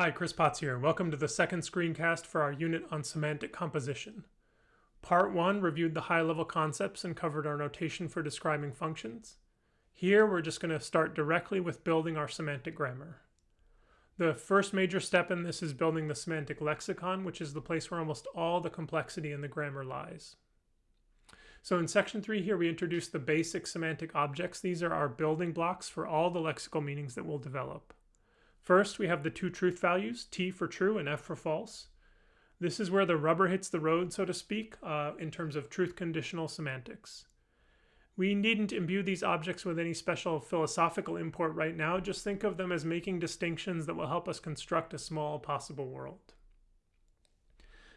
Hi, Chris Potts here. Welcome to the second screencast for our unit on semantic composition. Part 1 reviewed the high-level concepts and covered our notation for describing functions. Here we're just going to start directly with building our semantic grammar. The first major step in this is building the semantic lexicon, which is the place where almost all the complexity in the grammar lies. So in section 3 here we introduce the basic semantic objects. These are our building blocks for all the lexical meanings that we'll develop. First, we have the two truth values, T for true and F for false. This is where the rubber hits the road, so to speak, uh, in terms of truth conditional semantics. We needn't imbue these objects with any special philosophical import right now, just think of them as making distinctions that will help us construct a small possible world.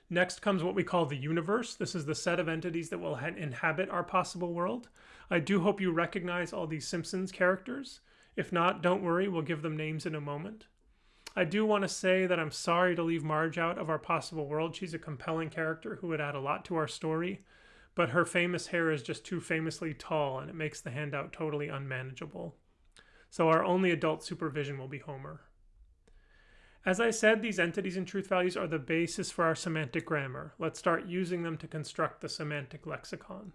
Next comes what we call the universe. This is the set of entities that will inhabit our possible world. I do hope you recognize all these Simpsons characters. If not, don't worry, we'll give them names in a moment. I do want to say that I'm sorry to leave Marge out of our possible world. She's a compelling character who would add a lot to our story, but her famous hair is just too famously tall and it makes the handout totally unmanageable. So our only adult supervision will be Homer. As I said, these entities and truth values are the basis for our semantic grammar. Let's start using them to construct the semantic lexicon.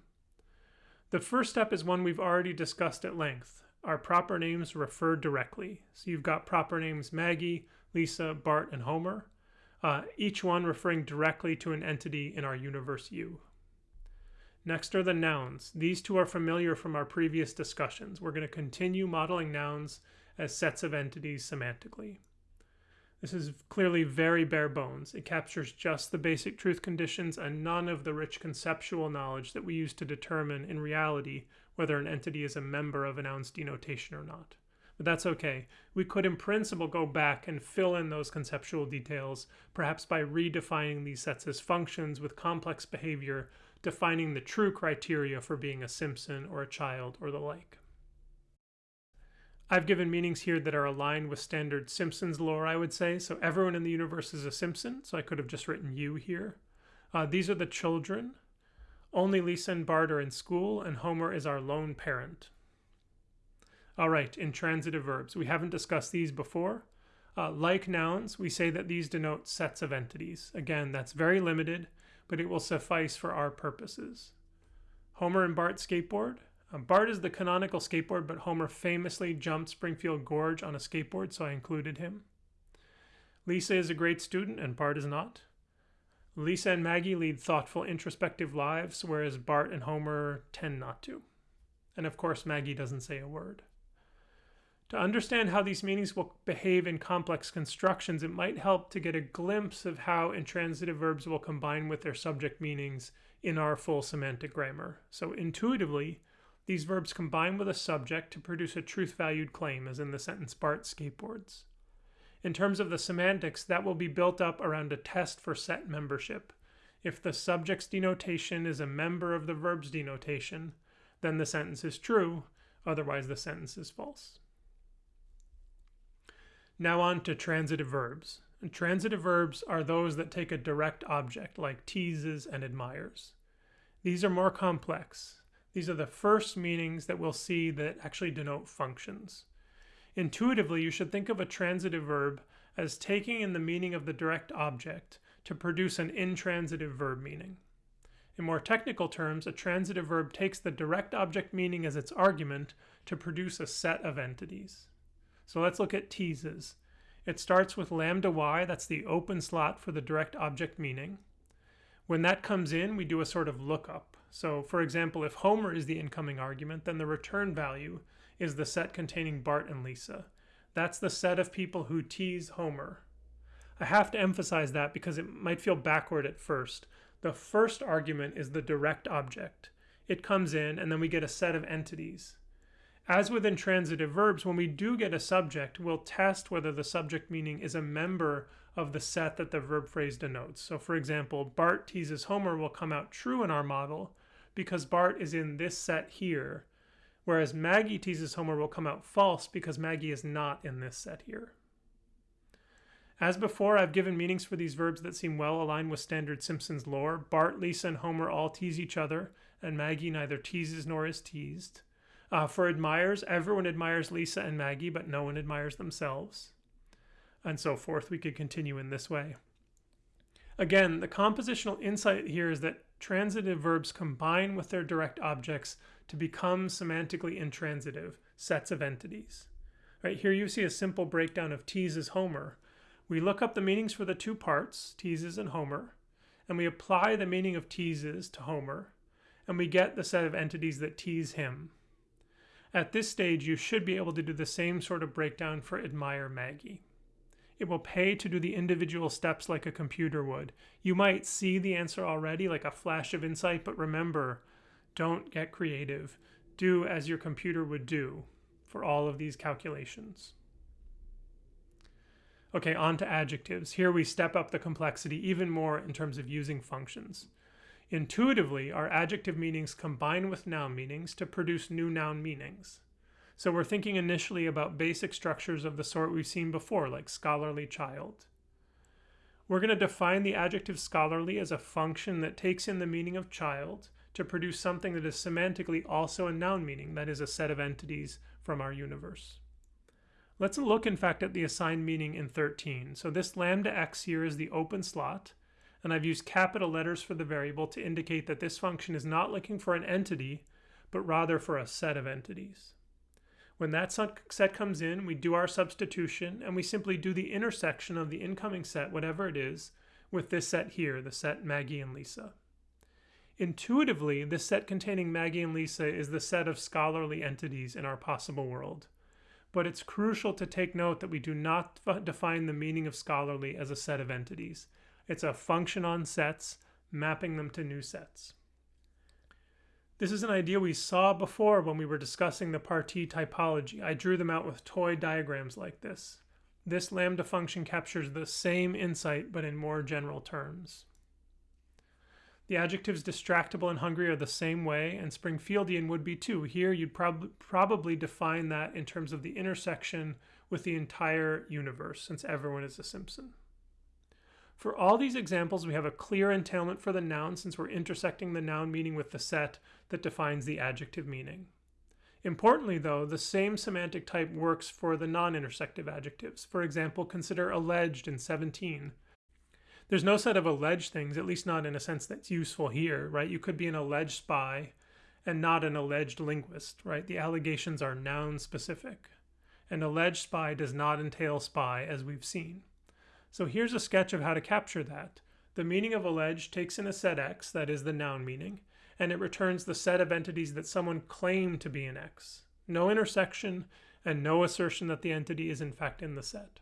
The first step is one we've already discussed at length, are proper names referred directly. So you've got proper names Maggie, Lisa, Bart, and Homer, uh, each one referring directly to an entity in our universe U. Next are the nouns. These two are familiar from our previous discussions. We're going to continue modeling nouns as sets of entities semantically. This is clearly very bare bones. It captures just the basic truth conditions and none of the rich conceptual knowledge that we use to determine in reality whether an entity is a member of a noun's denotation or not. But that's okay. We could in principle go back and fill in those conceptual details, perhaps by redefining these sets as functions with complex behavior, defining the true criteria for being a Simpson or a child or the like. I've given meanings here that are aligned with standard Simpsons lore, I would say. So everyone in the universe is a Simpson, so I could have just written U here. Uh, these are the children. Only Lisa and Bart are in school, and Homer is our lone parent. All right, intransitive verbs. We haven't discussed these before. Uh, like nouns, we say that these denote sets of entities. Again, that's very limited, but it will suffice for our purposes. Homer and Bart skateboard. Um, Bart is the canonical skateboard, but Homer famously jumped Springfield Gorge on a skateboard, so I included him. Lisa is a great student, and Bart is not. Lisa and Maggie lead thoughtful, introspective lives, whereas Bart and Homer tend not to. And of course, Maggie doesn't say a word. To understand how these meanings will behave in complex constructions, it might help to get a glimpse of how intransitive verbs will combine with their subject meanings in our full semantic grammar. So intuitively, these verbs combine with a subject to produce a truth-valued claim, as in the sentence Bart skateboards. In terms of the semantics, that will be built up around a test for set membership. If the subject's denotation is a member of the verb's denotation, then the sentence is true, otherwise the sentence is false. Now on to transitive verbs. And transitive verbs are those that take a direct object, like teases and admires. These are more complex. These are the first meanings that we'll see that actually denote functions. Intuitively, you should think of a transitive verb as taking in the meaning of the direct object to produce an intransitive verb meaning. In more technical terms, a transitive verb takes the direct object meaning as its argument to produce a set of entities. So let's look at teases. It starts with lambda y, that's the open slot for the direct object meaning. When that comes in, we do a sort of lookup. So for example, if Homer is the incoming argument, then the return value is the set containing Bart and Lisa. That's the set of people who tease Homer. I have to emphasize that because it might feel backward at first. The first argument is the direct object. It comes in and then we get a set of entities. As with intransitive verbs, when we do get a subject, we'll test whether the subject meaning is a member of the set that the verb phrase denotes. So for example, Bart teases Homer will come out true in our model because Bart is in this set here, whereas Maggie teases Homer will come out false because Maggie is not in this set here. As before, I've given meanings for these verbs that seem well aligned with standard Simpsons lore. Bart, Lisa, and Homer all tease each other, and Maggie neither teases nor is teased. Uh, for admires, everyone admires Lisa and Maggie, but no one admires themselves. And so forth. We could continue in this way. Again, the compositional insight here is that transitive verbs combine with their direct objects to become semantically intransitive sets of entities. Right here you see a simple breakdown of teases Homer. We look up the meanings for the two parts, teases and Homer, and we apply the meaning of teases to Homer, and we get the set of entities that tease him. At this stage, you should be able to do the same sort of breakdown for admire Maggie. It will pay to do the individual steps like a computer would. You might see the answer already, like a flash of insight, but remember, don't get creative. Do as your computer would do for all of these calculations. Okay, on to adjectives. Here we step up the complexity even more in terms of using functions. Intuitively, our adjective meanings combine with noun meanings to produce new noun meanings. So we're thinking initially about basic structures of the sort we've seen before, like scholarly child. We're going to define the adjective scholarly as a function that takes in the meaning of child to produce something that is semantically also a noun meaning, that is a set of entities from our universe. Let's look in fact at the assigned meaning in 13. So this lambda x here is the open slot, and I've used capital letters for the variable to indicate that this function is not looking for an entity, but rather for a set of entities. When that set comes in, we do our substitution and we simply do the intersection of the incoming set, whatever it is, with this set here, the set Maggie and Lisa. Intuitively, this set containing Maggie and Lisa is the set of scholarly entities in our possible world. But it's crucial to take note that we do not define the meaning of scholarly as a set of entities. It's a function on sets, mapping them to new sets. This is an idea we saw before when we were discussing the Partee typology. I drew them out with toy diagrams like this. This lambda function captures the same insight but in more general terms. The adjectives distractible and hungry are the same way, and Springfieldian would be too. Here you'd prob probably define that in terms of the intersection with the entire universe, since everyone is a Simpson. For all these examples, we have a clear entailment for the noun since we're intersecting the noun meaning with the set that defines the adjective meaning. Importantly, though, the same semantic type works for the non-intersective adjectives. For example, consider alleged in 17. There's no set of alleged things, at least not in a sense that's useful here, right? You could be an alleged spy and not an alleged linguist, right? The allegations are noun specific. An alleged spy does not entail spy, as we've seen. So here's a sketch of how to capture that. The meaning of allege takes in a set X, that is the noun meaning, and it returns the set of entities that someone claimed to be in X. No intersection and no assertion that the entity is in fact in the set.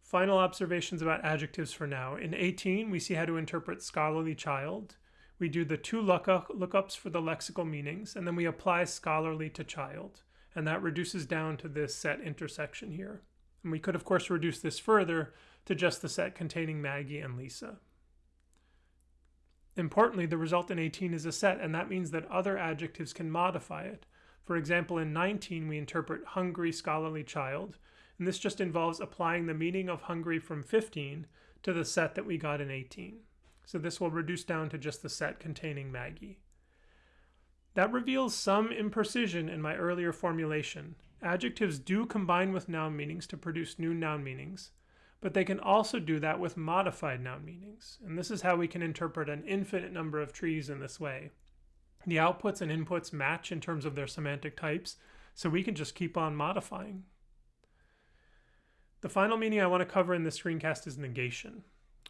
Final observations about adjectives for now. In 18, we see how to interpret scholarly child. We do the two lookups for the lexical meanings, and then we apply scholarly to child. And that reduces down to this set intersection here. And we could, of course, reduce this further to just the set containing Maggie and Lisa. Importantly, the result in 18 is a set, and that means that other adjectives can modify it. For example, in 19, we interpret hungry scholarly child, and this just involves applying the meaning of hungry from 15 to the set that we got in 18. So this will reduce down to just the set containing Maggie. That reveals some imprecision in my earlier formulation, Adjectives do combine with noun meanings to produce new noun meanings, but they can also do that with modified noun meanings. And this is how we can interpret an infinite number of trees in this way. The outputs and inputs match in terms of their semantic types, so we can just keep on modifying. The final meaning I want to cover in this screencast is negation.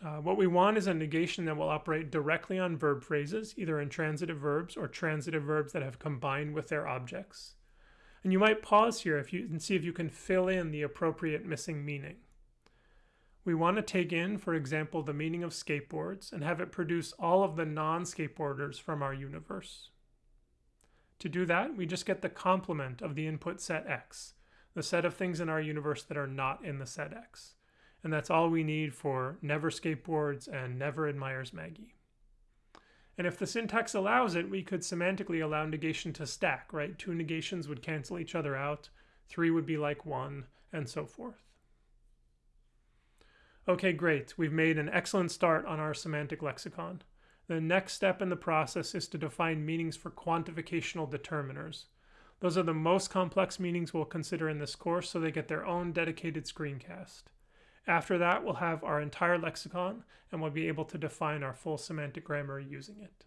Uh, what we want is a negation that will operate directly on verb phrases, either intransitive verbs or transitive verbs that have combined with their objects. And you might pause here if you and see if you can fill in the appropriate missing meaning. We want to take in, for example, the meaning of skateboards and have it produce all of the non-skateboarders from our universe. To do that, we just get the complement of the input set X, the set of things in our universe that are not in the set X. And that's all we need for never skateboards and never admires Maggie. And if the syntax allows it, we could semantically allow negation to stack, right? Two negations would cancel each other out, three would be like one, and so forth. Okay, great. We've made an excellent start on our semantic lexicon. The next step in the process is to define meanings for quantificational determiners. Those are the most complex meanings we'll consider in this course, so they get their own dedicated screencast. After that, we'll have our entire lexicon, and we'll be able to define our full semantic grammar using it.